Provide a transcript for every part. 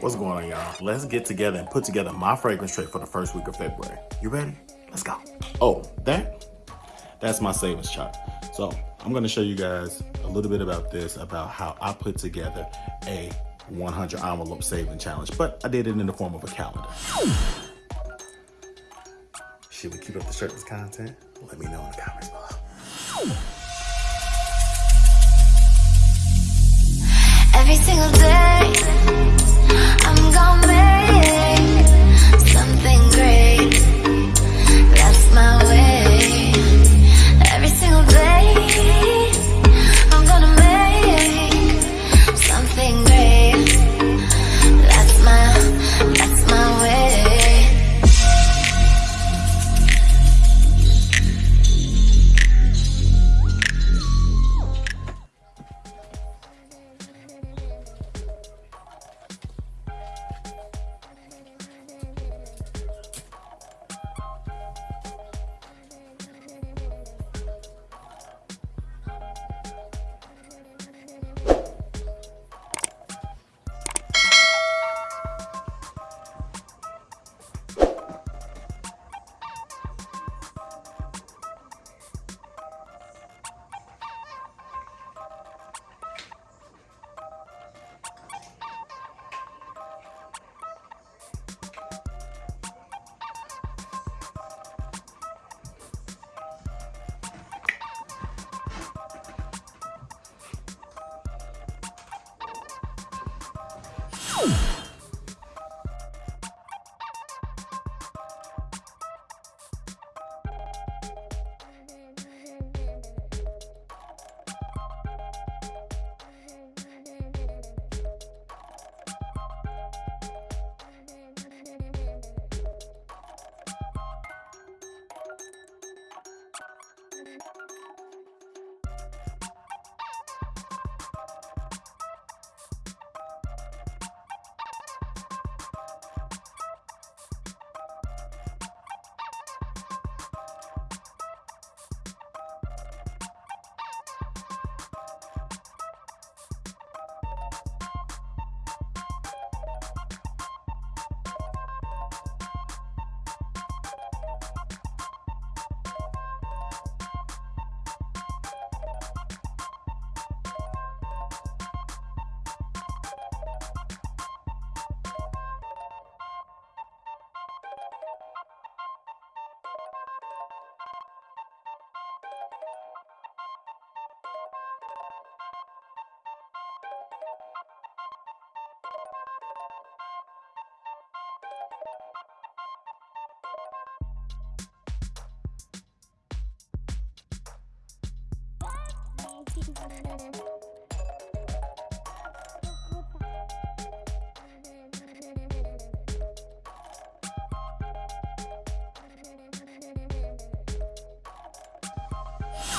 What's going on, y'all? Let's get together and put together my fragrance tray for the first week of February. You ready? Let's go. Oh, that? That's my savings chart. So I'm gonna show you guys a little bit about this, about how I put together a 100 envelope saving challenge, but I did it in the form of a calendar. Should we keep up the shirtless content? Let me know in the comments below. Every single day,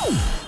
Boom!